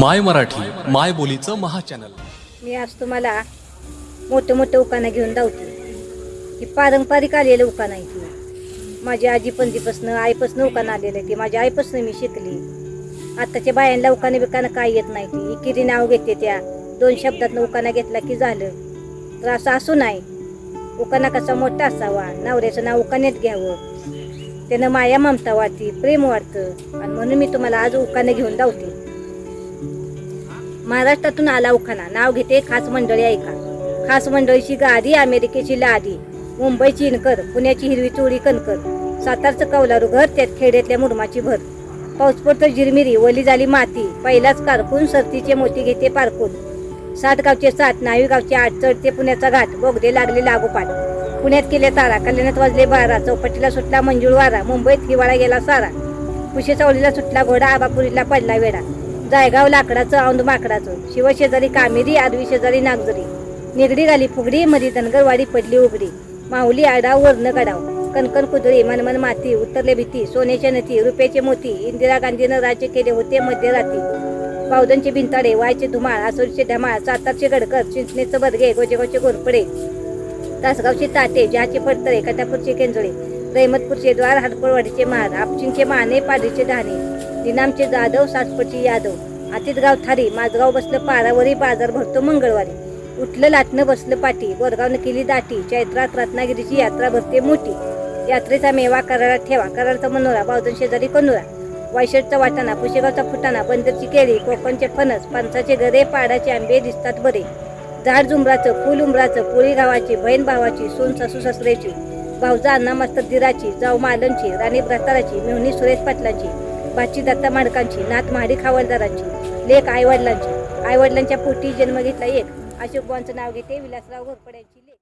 माय मराठी माय बोलीचं महाचॅनल. मी आज तुम्हाला मोठं मोठं उकाणं घेऊन धावते. ही पारंपरिक आलेलं उकाणं आहे ती. आजी पंजीपासनं आईपासनं उकाना आलेलं आहे ते. माझ्या आईपासनं मी शिकली. आत्ताच्या बायांना उकाना बिकाना काय येत नाही ती. इकिरी नाव घेते त्या. दोन शब्दातनं उकाना घेतला की झालं. तर असं असू नाही. उकाना कसा मोठा असावा नवऱ्याचं नाव उकान्यात घ्यावं. त्यानं माया ममता वाटते प्रेम वाटतं आणि म्हणून मी तुम्हाला आज उकाणं घेऊन धावते. महाराष्ट्रातून आला उखाना नाव घेते खास मंडळी ऐका. खास मंडळीची गादी अमेरिकेची लादी. मुंबईची इनकर पुण्याची हिरवी चोळी कणकर. सातारचं कौलारू घर त्यात खेड्यातल्या मुरमाची भर. पाऊस पडतो जिरमिरी वली झाली माती. पहिलाच कारकून सरतीचे मोती घेते पारकून सात गावचे सात नावी गावचे आठ चढते पुण्याचा घाट. बोगदे लागले लागोपाठ. पुण्यात केले तारा कल्याणात वाजले बारा. चौपटीला सुटला मंजूळ वारा मुंबईत हिवाळा गेला सारा. कुशे चावलीला सुटला घोडा. आबापुरीला पडला वेडा जायगाव लाकडाचं औंध माकडाचं. शिवशेजारी कामेरी आदवी शेजारी नागजरी निगडी घाली फुगडी मधी धनगरवाडी पडली उघडी माऊली आडाव वर्ण गडाव. कणकण कुदळी मनमन माती उतरले भीती. सोन्याच्या नथी रुपयाचे मोती. इंदिरा गांधीनं राज्य केले होते मध्यरात्री पावदनचे भिंताडे वायचे धुमाळ आसोरीचे ढमाळ सातारचे गडकर चिंचणीचं बदगे गोजेगावचे गोरपडे. तासगावचे ताटे जहाचे पडतळे कटापूरचे केंजळे. रहिमतपूरचे द्वार हडपळवाडीचे महार आपचिंचे माने पाडीचे धाणे दिनामचे जाधव सासपटी यादव. आतितगाव थारी माझगाव बसलं पारावरी बाजार भरतो मंगळवारी. उठलं लाटणं बसलं पाठी बोरगावनं केली दाटी. चैत्रात रत्नागिरीची यात्रा भरते मोठी. यात्रेचा मेवा करारात ठेवा. करारचा मनोरा बावधन शेजारी कनुरा. वायशेटचा वाटाणा पुशेगावचा फुटाणा बंदरची केळी कोकणचे फणस फणसाचे गरे पाडाचे आंबे दिसतात बरे. झाड झुंबराचं फुल उंबराचं पोळी गावाची बहीण भावाची सोन सासू सासऱ्याची. भाऊजा अण्णा मस्त दिराची जाऊ मालनची राणी भ्रताराची मेहनी सुरेश पाटलाची. बाची दत्ता माडकांची नात महाडी खावलदारांची लेख आईवडिलांची. आईवडिलांच्या पोटी जन्म घेतला एक. अशोक बुवांचं नाव घेते विलासराव घोरपड्यांची लेख.